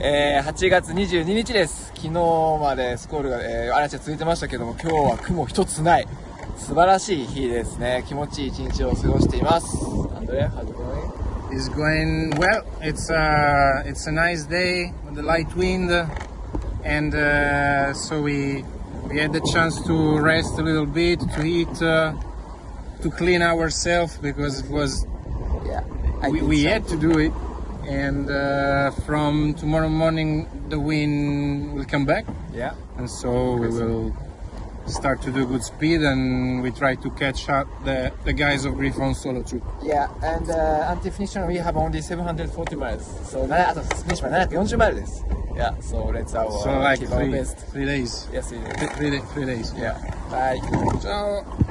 えー、8月22日です。昨日までスコールが、えー、嵐が続いてましたけども、今日は雲一つない。素晴らしい日ですね。気持ちいい一日を過ごしています。アンドレ、how's it going? It's going well. It's uh, it's a nice day with the light wind, and uh, so we we had the chance to rest a little bit, to eat, uh, to clean ourselves because it was Yeah. I we, did we some- had to do it. and uh, from tomorrow morning the wind will come back yeah and so we will start to do good speed and we try to catch up the, the guys of Griffon solo too. Yeah, and uh, until finishing we have only 740 miles. So that's 40 miles. Yeah, so let's our, so uh, like keep three, our best. Three days. Yes, three days. Three, three, three days. Yeah. Bye. Ciao.